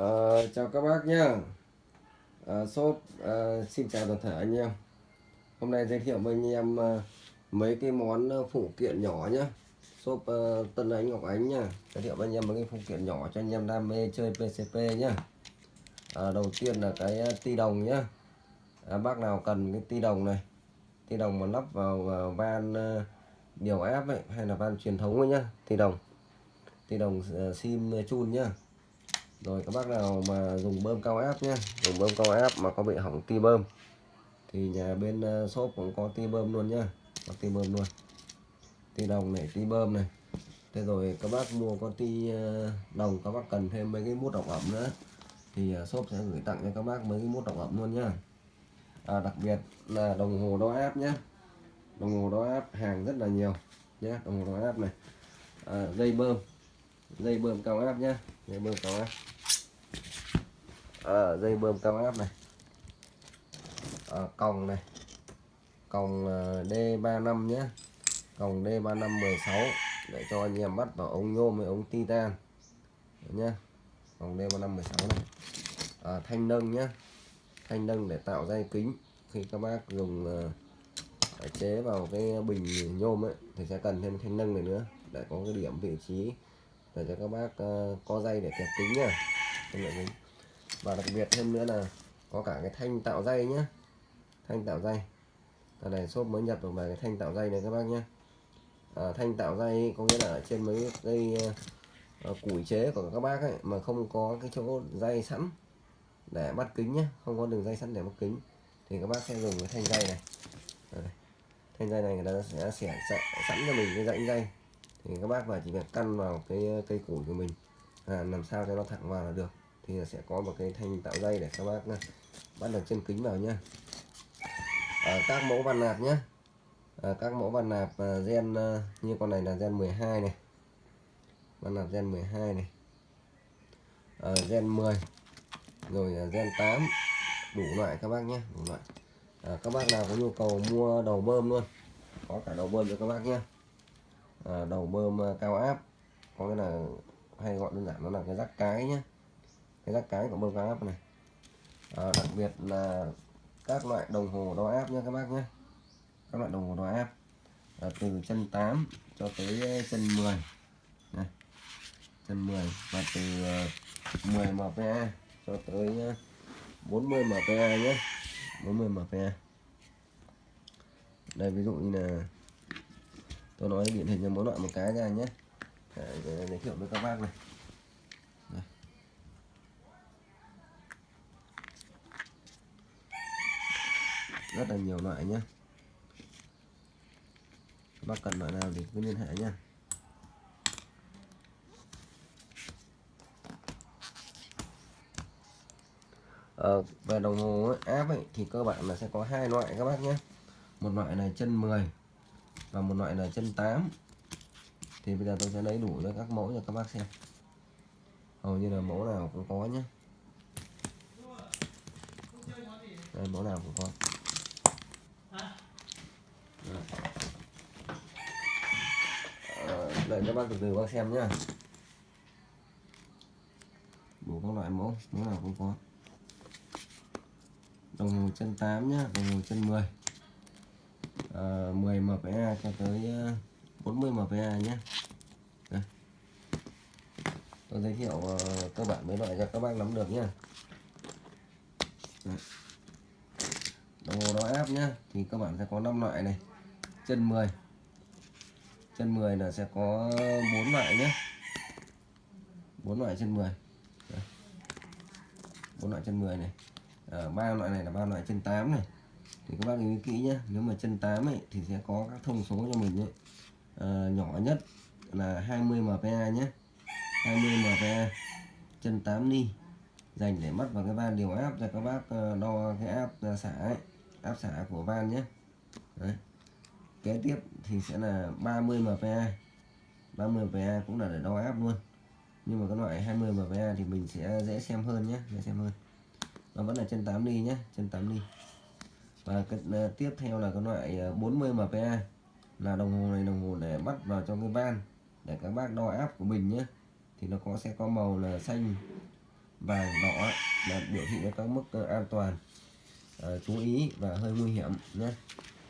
À, chào các bác nhá. À, shop à, xin chào toàn thể anh em. Hôm nay giới thiệu với anh em à, mấy cái món ờ, phụ kiện nhỏ nhá. Shop à, Tân Ánh Ngọc Ánh nhá. Giới thiệu với anh em mấy cái phụ kiện nhỏ cho anh em đam mê chơi PCP nhá. À, đầu tiên là cái ti đồng nhá. À, bác nào cần cái ti đồng này? Ti đồng mà lắp vào, van à, điều áp ấy hay là van truyền thống ấy nhá ti đồng. Ti đồng uh, sim chun nhá rồi các bác nào mà dùng bơm cao áp nhé dùng bơm cao áp mà có bị hỏng ti bơm. Thì nhà bên ờ, shop cũng có ti bơm luôn nhá. Có ti bơm luôn. Ti đồng này ti bơm này. Thế rồi các bác mua con ti ờ, đồng các bác cần thêm mấy cái mút độc ẩm nữa. Thì ờ, shop sẽ gửi tặng cho các bác mấy cái mút độc ẩm luôn nhá. À, đặc biệt là đồng hồ đo áp nhé đồng hồ đo áp hàng rất là nhiều nhé đồng hồ đo áp này. À, dây bơm dây bơm cao áp nhá. Dây bơm cao áp. À, dây bơm cao áp này. À, còng này. Còng ờ, D35 nhé còng D35 16 để cho anh em bắt vào ống nhôm với ống titan. Nhé còng D35 16 này. À, thanh nâng nhé thanh nâng để tạo dây kính. Khi các bác dùng uh, chế vào cái bình nhôm ấy thì sẽ cần thêm thanh nâng này nữa để có cái điểm vị trí để cho các bác uh, co dây để kẹp kính nha. Và đặc biệt thêm nữa là có cả cái thanh tạo dây nhé thanh tạo dây. Cái này shop mới nhập được về cái thanh tạo dây này các bác nhé à, thanh tạo dây có nghĩa là ở trên mấy cây uh, ờ, ờ, củi chế của các bác ấy mà không có cái chỗ dây sẵn để bắt kính nhé không có đường dây sẵn để bắt kính. Thì các bác sẽ dùng cái thanh dây này. À, thanh dây này người ta sẽ xẻ sẵn cho mình cái rãnh dây thì các bác vào chỉ việc căn vào cái ờ, cây củi của mình. À, làm sao cho nó thẳng vào là được. Thì sẽ có một cái thanh tạo dây để các bác ờ, bắt được chân kính vào nhá. À, các mẫu van nạp nhá. À, các mẫu van nạp uh, gen uh, như con này là gen 12 này. Van nạp gen 12 này. À, gen 10 rồi uh, gen 8 đủ loại các bác nhé đủ loại. À, các bác nào có nhu cầu mua đầu bơm luôn. Có cả đầu bơm cho các bác nhé À, đầu bơm à, cao áp. Có nghĩa là hay gọi đơn giản nó là cái rắc cái nhé cái rắc cái của bơm cao áp này. À, đặc biệt là các loại đồng hồ đo áp nhé các bác nhé các loại đồng hồ đo áp. À, từ chân 8 cho tới à, chân 10 này chân 10 và từ 10 mpa cho tới 40 mpa nhé 40 mpa. Đây ví dụ như là tôi nói điển hình cho mỗi loại một cái ra nhé. Để giới thiệu với các bác này. Đây. rất là nhiều loại nhé. Các bác cần loại nào thì cứ liên hệ nhé. Ờ, về đồng hồ áp ấy, thì cơ bản là sẽ có hai loại các bác nhé. Một loại này chân 10 và một loại là chân 8 thì bây giờ tôi sẽ lấy đủ cho các mẫu cho các bác xem. Hầu như là mẫu nào cũng có nhé đây, mẫu nào cũng có. Ờ, đợi các bác từ từ bác xem nhá. Đủ các loại mẫu mẫu nào cũng có. Đồng hồ chân 8 nhá, đồng hồ chân 10 à, 10 mpa cho tới ờ, 40 mpa nhé. Đây. tôi giới thiệu uh, cơ bản mấy loại cho các bác nắm được nhé. Đồng hồ đo áp nhá thì các bạn sẽ có 5 loại này. Chân 10 chân 10 là sẽ có 4 loại nhé. 4 loại chân 10 4 loại chân 10 này. Ờ, à, 3 loại này là 3 loại chân 8 này thì các bác lưu ý kỹ nhé nếu mà chân 8 ấy, thì sẽ có các thông số cho mình ấy. À, nhỏ nhất là 20 mpa nhé 20 mpa chân 8 ni dành để mất vào cái van điều áp cho các bác ờ, đo cái áp ờ, xả ấy, áp xả của van nhé Đấy. kế tiếp thì sẽ là 30 mpa 30 mpa cũng là để đo áp luôn. Nhưng mà cái loại 20 mpa thì mình sẽ dễ xem hơn nhé dễ xem hơn. Nó vẫn là chân 8 ni nhé chân 8 ni và cái uh, tiếp theo là cái loại ờ, 40 mpa là đồng hồ này đồng hồ để bắt vào trong cái van để các bác đo áp của mình nhé. Thì nó có sẽ có màu là xanh vàng đỏ là biểu thị cho các mức ờ, an toàn à, chú ý và hơi nguy hiểm nhé.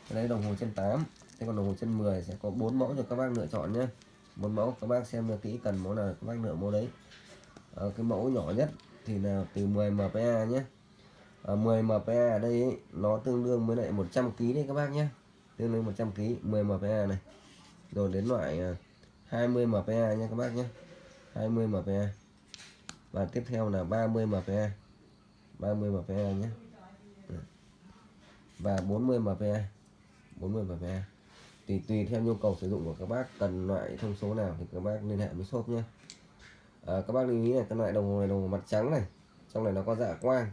Cái đấy đồng hồ chân 8 thế còn đồng hồ chân 10 sẽ có bốn mẫu cho các bác lựa chọn nhé. Bốn mẫu các bác xem kỹ cần mẫu nào các bác lựa mẫu đấy. À, cái mẫu nhỏ nhất thì là từ 10 mpa nhé. Ờ, 10 mpa ở đây ấy, nó tương đương với lại 100 kg đấy các bác nhé. Tương đương 100 kg 10 mpa này. Rồi đến loại ờ, 20 mpa nha các bác nhé. 20 mpa và tiếp theo là 30 mpa 30 mpa nhé. Ừ. Và 40 mpa 40 mpa tùy tùy theo nhu cầu sử dụng của các bác cần loại thông số nào thì các bác liên hệ với shop nhé. À, các bác lưu ý là cái loại đồng hồ này đồng hồ mặt trắng này. Trong này nó có dạ quang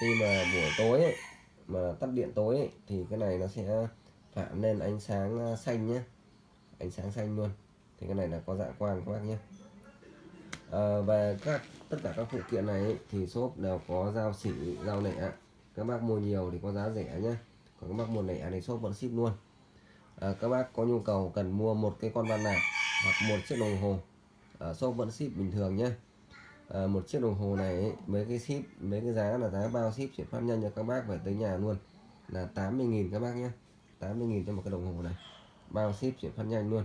khi mà buổi tối ấy, mà tắt điện tối ấy, thì cái này nó sẽ phản lên ánh sáng à, xanh nhé ánh sáng xanh luôn. Thì cái này là có dạ quang các bác nhé à, ờ, và các tất cả các phụ kiện này ấy, thì shop đều có giao xỉ giao lẻ các bác mua nhiều thì có giá rẻ nhé còn các bác mua lẻ thì shop vẫn ship luôn. À, các bác có nhu cầu cần mua một cái con van nạp hoặc một chiếc đồng hồ à, shop vẫn ship bình thường nhé à, một chiếc đồng hồ này ấy, mấy cái ship mấy cái giá là giá bao ship chuyển phát nhanh cho các bác về tới nhà luôn. Là 80.000 các bác nhé. 80.000 cho một cái đồng hồ này. Bao ship chuyển phát nhanh luôn.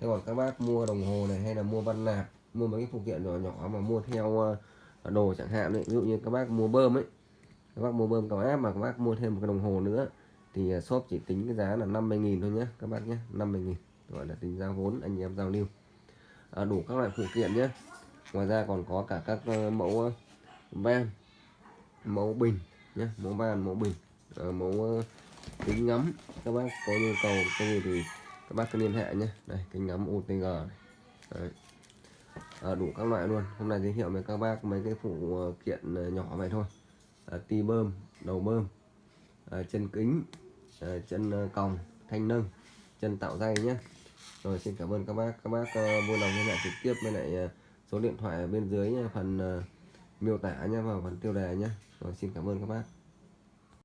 Thế còn các bác mua đồng hồ này hay là mua văn nạp mua mấy cái phụ kiện nhỏ nhỏ mà mua theo ờ, đồ chẳng hạn ấy ví dụ như các bác mua bơm ấy các bác mua bơm cao áp mà các bác mua thêm một cái đồng hồ nữa thì ờ, shop chỉ tính cái giá là 50.000 thôi nhé các bác nhé 50.000 gọi là tính giá vốn anh em giao lưu. À, đủ các loại phụ kiện nhé ngoài ra còn có cả các ờ, ờ, mẫu van mẫu bình nhé mẫu van mẫu bình mẫu kính ngắm. Các bác có nhu cầu cái gì thì các bác cứ liên hệ nhé đây kính ngắm UTG này. Đấy. À, đủ các loại luôn. Hôm nay giới thiệu với các bác mấy cái phụ kiện nhỏ vậy thôi. À, ti bơm đầu bơm à, chân kính à, chân còng thanh nâng chân tạo dây nhé rồi xin cảm ơn các bác. Các bác uh, vui lòng liên hệ trực tiếp với lại uh, số điện thoại ở bên dưới nha, phần uh, miêu tả nhé và phần tiêu đề nhé rồi xin cảm ơn các bác.